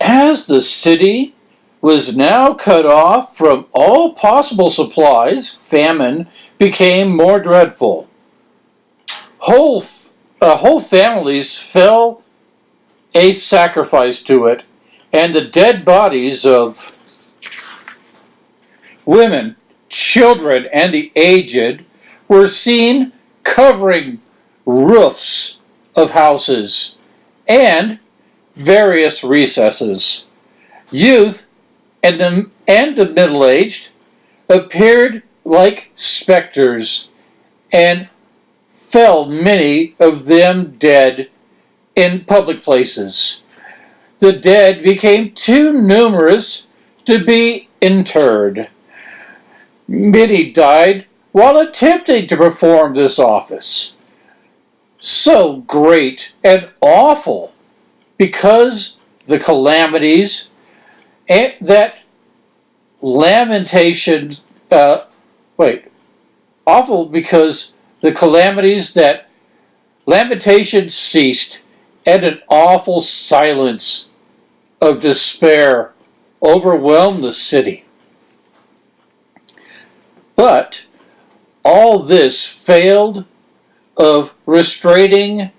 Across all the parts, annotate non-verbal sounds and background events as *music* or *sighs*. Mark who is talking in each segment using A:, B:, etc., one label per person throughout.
A: as the city was now cut off from all possible supplies, famine became more dreadful. Whole, uh, whole families fell a sacrifice to it, and the dead bodies of women, children, and the aged were seen covering roofs of houses and various recesses. Youth and the, and the middle aged appeared like specters, and fell many of them dead in public places. The dead became too numerous to be interred. Many died while attempting to perform this office. So great and awful because the calamities that lamentation, uh, wait, awful because the calamities that lamentation ceased and an awful silence of despair overwhelmed the city. But all this failed of restraining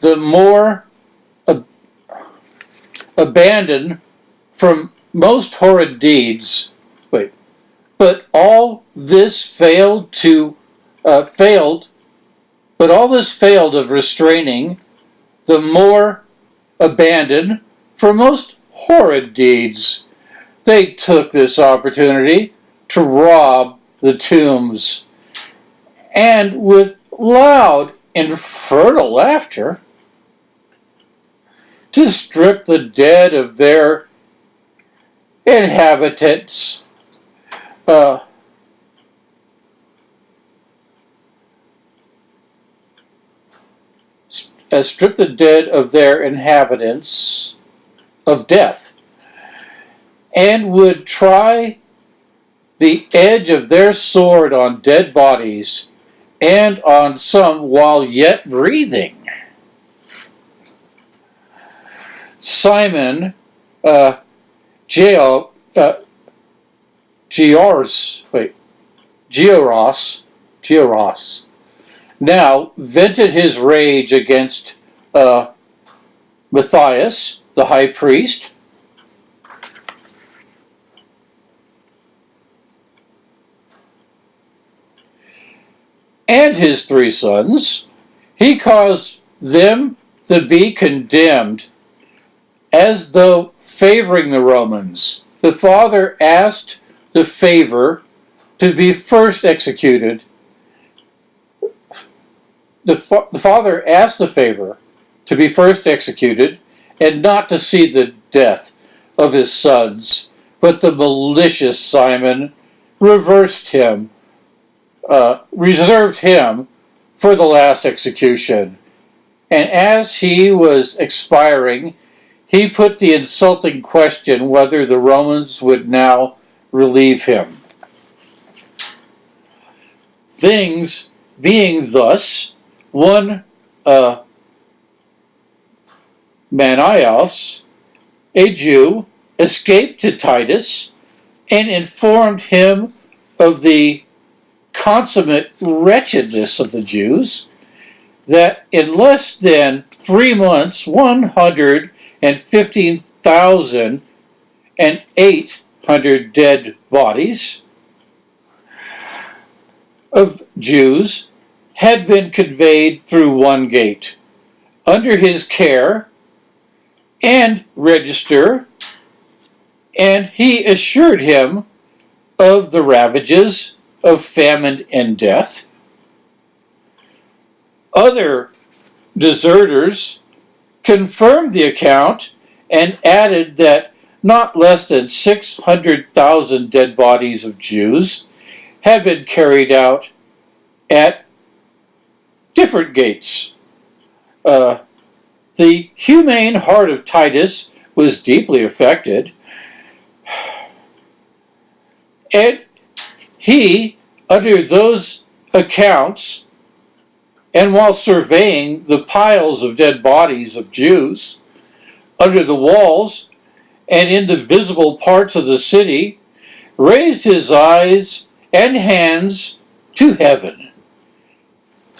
A: the more abandoned from most horrid deeds. Wait, but all this failed to uh, failed, but all this failed of restraining the more abandoned for most horrid deeds. They took this opportunity to rob the tombs, and with loud, infernal laughter, to strip the dead of their inhabitants. Uh, uh, strip the dead of their inhabitants of death, and would try the edge of their sword on dead bodies and on some while yet breathing. Simon uh, Geo, uh, Geors, wait, Georos, Georos, now vented his rage against uh, Matthias, the high priest, and his three sons. He caused them to be condemned as though favoring the Romans. The father asked the favor to be first executed. The, fa the father asked the favor to be first executed and not to see the death of his sons. But the malicious Simon reversed him uh, reserved him for the last execution. And as he was expiring, he put the insulting question whether the Romans would now relieve him. Things being thus, one uh, Manios, a Jew, escaped to Titus and informed him of the consummate wretchedness of the Jews that in less than three months, 115,000 and 15,800 dead bodies of Jews had been conveyed through one gate under his care and register, and he assured him of the ravages of famine and death. Other deserters confirmed the account and added that not less than 600,000 dead bodies of Jews had been carried out at different gates. Uh, the humane heart of Titus was deeply affected. *sighs* And he, under those accounts, and while surveying the piles of dead bodies of Jews under the walls and in the visible parts of the city, raised his eyes and hands to heaven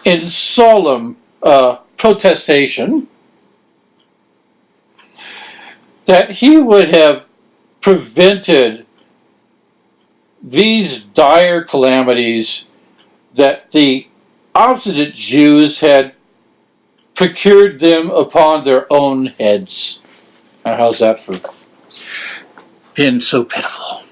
A: in solemn uh, protestation that he would have prevented these dire calamities that the obstinate Jews had procured them upon their own heads. Now, how's that for being so pitiful?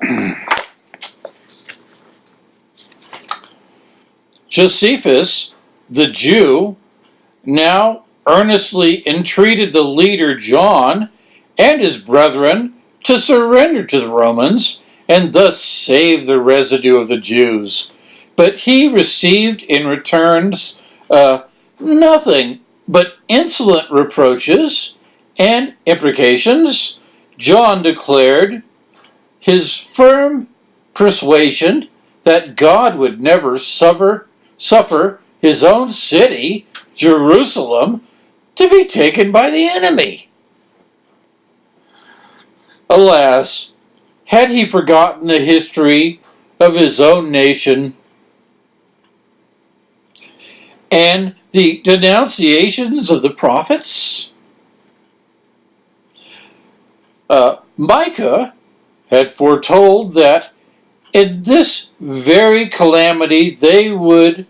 A: *clears throat* Josephus, the Jew, now earnestly entreated the leader John and his brethren to surrender to the Romans and thus save the residue of the Jews. But he received in returns uh, nothing but insolent reproaches and imprecations. John declared his firm persuasion that God would never suffer, suffer his own city, Jerusalem, to be taken by the enemy. Alas, had he forgotten the history of his own nation and the denunciations of the prophets? Uh, Micah had foretold that in this very calamity they would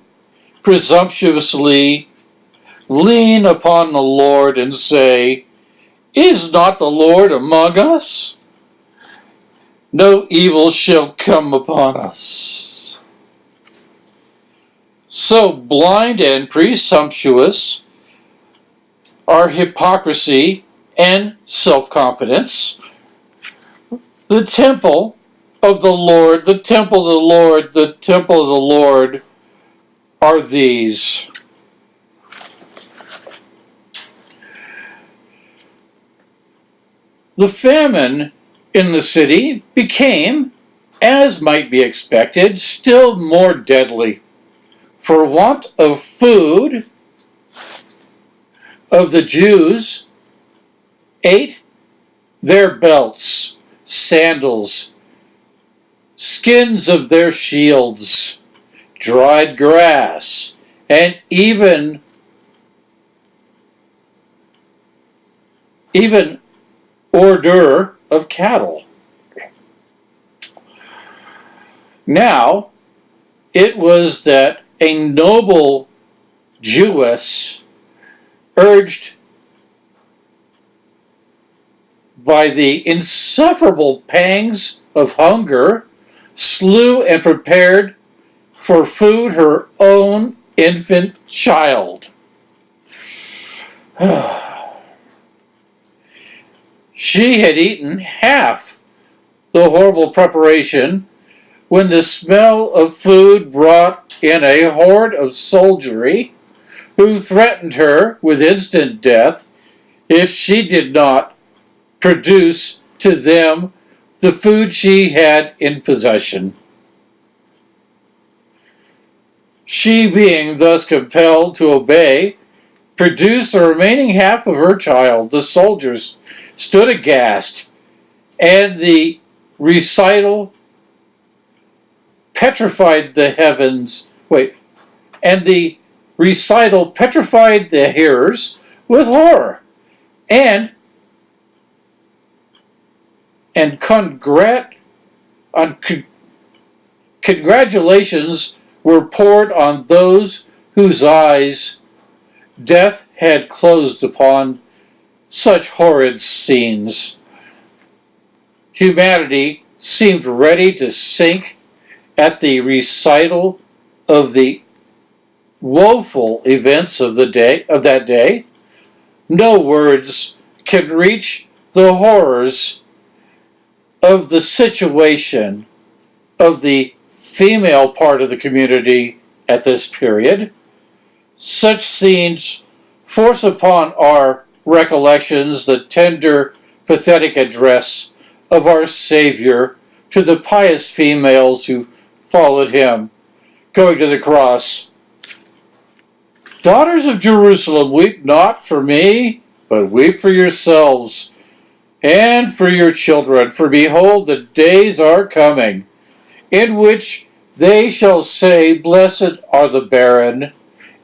A: presumptuously lean upon the Lord and say, Is not the Lord among us? No evil shall come upon us. So blind and presumptuous are hypocrisy and self confidence. The temple of the Lord, the temple of the Lord, the temple of the Lord are these. The famine in the city became, as might be expected, still more deadly. For want of food, of the Jews ate their belts, sandals, skins of their shields, dried grass, and even even ordure of cattle. Now, it was that a noble Jewess urged by the insufferable pangs of hunger, slew and prepared for food her own infant child. *sighs* She had eaten half the horrible preparation when the smell of food brought in a horde of soldiery who threatened her with instant death if she did not produce to them the food she had in possession. She, being thus compelled to obey, produced the remaining half of her child. The soldiers stood aghast, and the recital petrified the heavens. Wait, and the recital petrified the hearers with horror, and and congrat, on, con, congratulations were poured on those whose eyes death had closed upon such horrid scenes. Humanity seemed ready to sink at the recital of the woeful events of the day of that day. No words can reach the horrors of the situation of the female part of the community at this period. Such scenes force upon our recollections the tender, pathetic address of our Savior to the pious females who followed him, going to the cross Daughters of Jerusalem, weep not for me, but weep for yourselves and for your children. For behold, the days are coming in which they shall say, Blessed are the barren,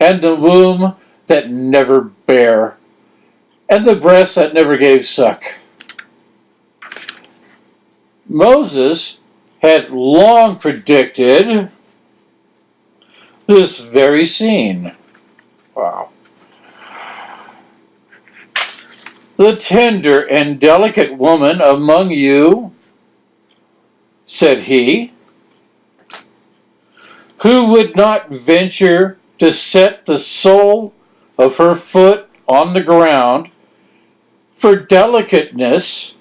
A: and the womb that never bare, and the breast that never gave suck. Moses had long predicted this very scene. Wow. The tender and delicate woman among you, said he, who would not venture to set the sole of her foot on the ground for delicateness,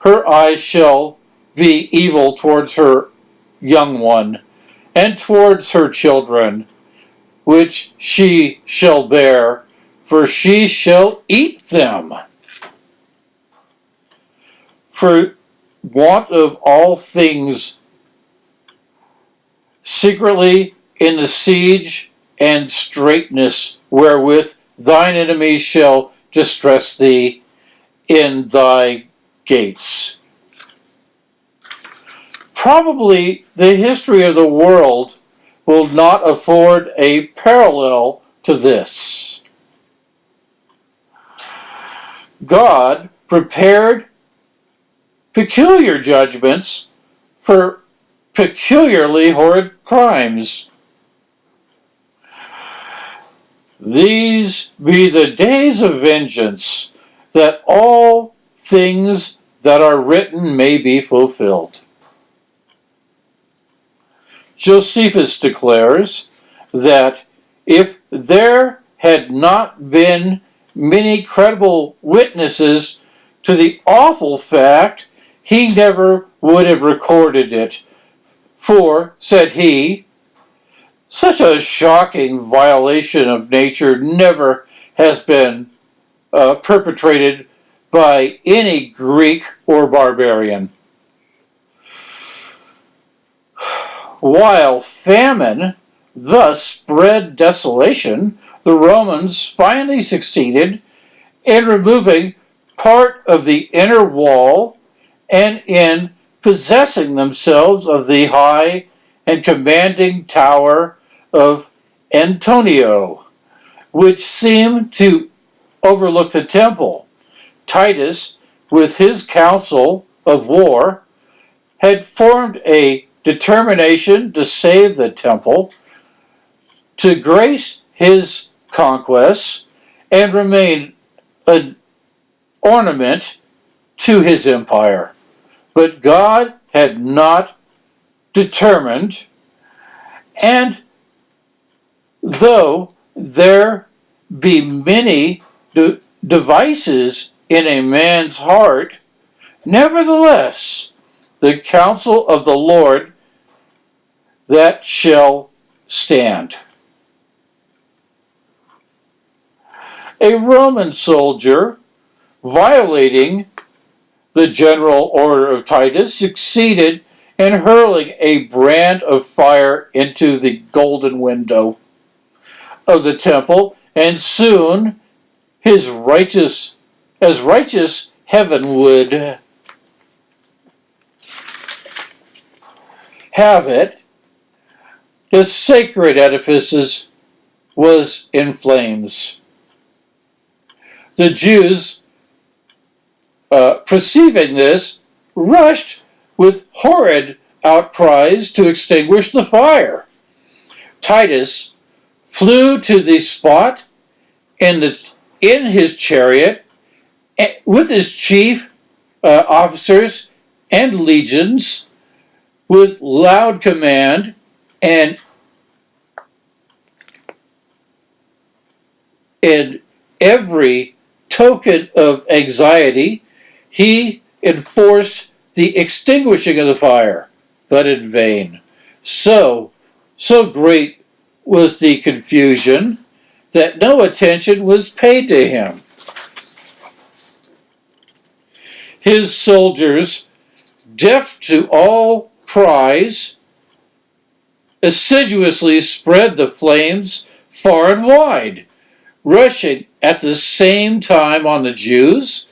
A: her eyes shall be evil towards her young one and towards her children, which she shall bear, for she shall eat them. For want of all things secretly in the siege and straitness wherewith thine enemies shall distress thee in thy gates. Probably the history of the world will not afford a parallel to this. God prepared peculiar judgments for peculiarly horrid crimes. These be the days of vengeance, that all things that are written may be fulfilled. Josephus declares that if there had not been many credible witnesses to the awful fact, he never would have recorded it. For, said he, such a shocking violation of nature never has been uh, perpetrated by any Greek or barbarian. While famine thus spread desolation, the Romans finally succeeded in removing part of the inner wall and in possessing themselves of the high and commanding tower of Antonio, which seemed to overlook the temple. Titus, with his council of war, had formed a determination to save the temple, to grace his conquests, and remain an ornament to his empire. But God had not determined, and though there be many de devices in a man's heart, nevertheless the counsel of the Lord that shall stand. A Roman soldier violating the general order of Titus succeeded in hurling a brand of fire into the golden window of the temple, and soon his righteous, as righteous heaven would have it, the sacred edifices was in flames. The Jews, uh, perceiving this, rushed with horrid outcries to extinguish the fire. Titus flew to the spot in, the, in his chariot eh, with his chief uh, officers and legions with loud command and in every token of anxiety, he enforced the extinguishing of the fire, but in vain. So, so great was the confusion that no attention was paid to him. His soldiers, deaf to all cries, assiduously spread the flames far and wide, rushing at the same time on the Jews,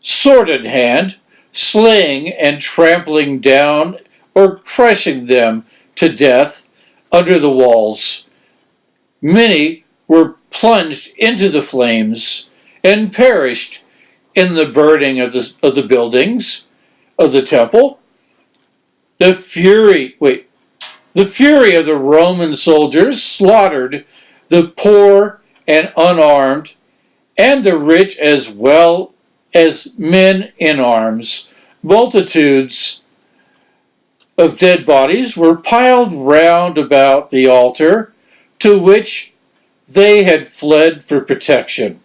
A: sword in hand, slaying and trampling down or crushing them to death under the walls. Many were plunged into the flames and perished in the burning of the, of the buildings of the temple. The fury, wait, the fury of the Roman soldiers slaughtered the poor and unarmed, and the rich as well as men in arms. Multitudes of dead bodies were piled round about the altar to which they had fled for protection.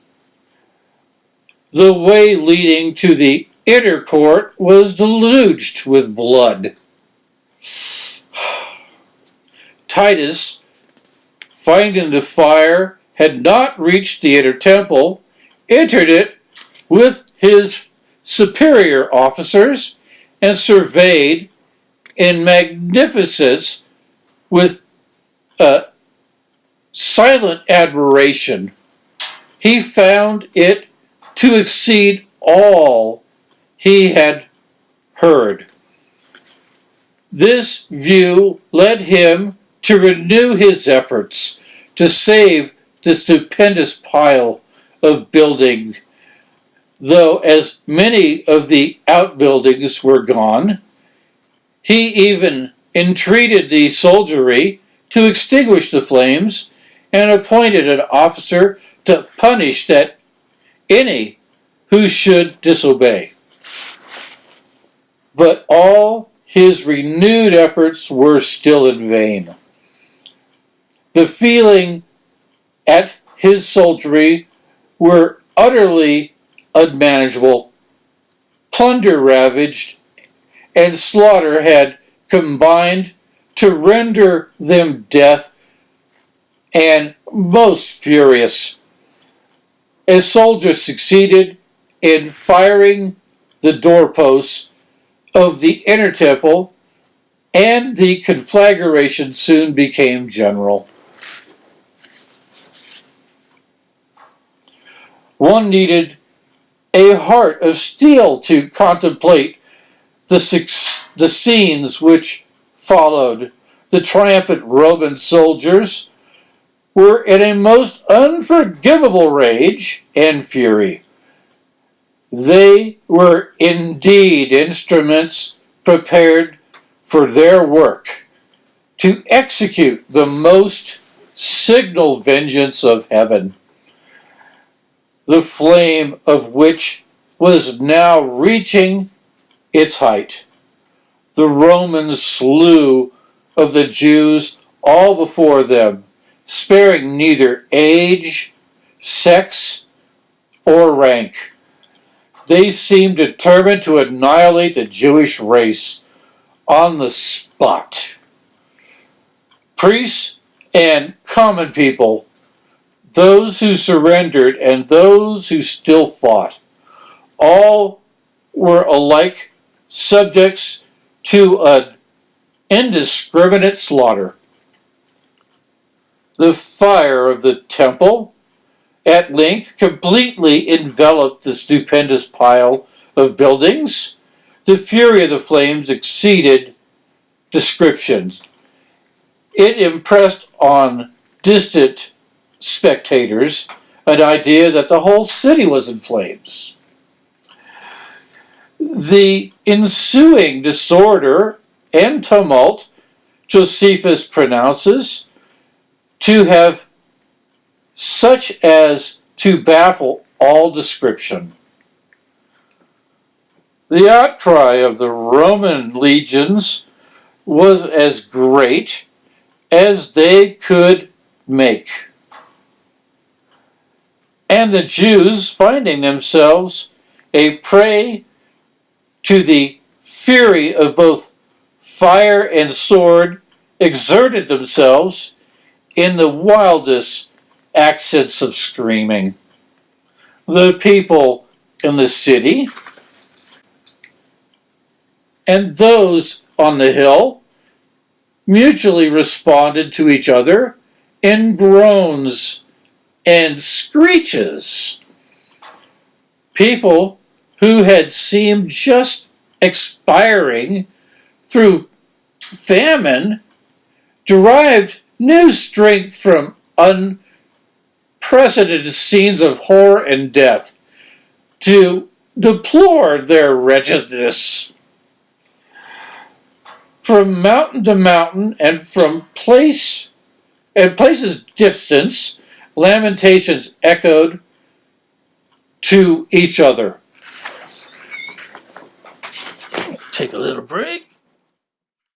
A: The way leading to the inner court was deluged with blood. *sighs* Titus, finding the fire had not reached the inner temple, entered it with his superior officers and surveyed in magnificence with uh, silent admiration. He found it to exceed all he had heard. This view led him to renew his efforts to save the stupendous pile of building, though as many of the outbuildings were gone, he even entreated the soldiery to extinguish the flames and appointed an officer to punish that any who should disobey. But all his renewed efforts were still in vain. The feeling at his soldiery were utterly unmanageable. Plunder ravaged and slaughter had combined to render them deaf and most furious. As soldiers succeeded in firing the doorposts of the inner temple, and the conflagration soon became general. One needed a heart of steel to contemplate the, the scenes which followed. The triumphant Roman soldiers were in a most unforgivable rage and fury. They were indeed instruments prepared for their work to execute the most signal vengeance of heaven the flame of which was now reaching its height. The Romans slew of the Jews all before them, sparing neither age, sex, or rank. They seemed determined to annihilate the Jewish race on the spot. Priests and common people those who surrendered and those who still fought. All were alike subjects to an indiscriminate slaughter. The fire of the temple at length completely enveloped the stupendous pile of buildings. The fury of the flames exceeded descriptions. It impressed on distant spectators an idea that the whole city was in flames. The ensuing disorder and tumult Josephus pronounces to have such as to baffle all description. The outcry of the Roman legions was as great as they could make and the Jews, finding themselves a prey to the fury of both fire and sword, exerted themselves in the wildest accents of screaming. The people in the city and those on the hill mutually responded to each other in groans and screeches. People who had seemed just expiring through famine derived new strength from unprecedented scenes of horror and death to deplore their wretchedness. From mountain to mountain and from place and places distance, lamentations echoed to each other. Take a little break.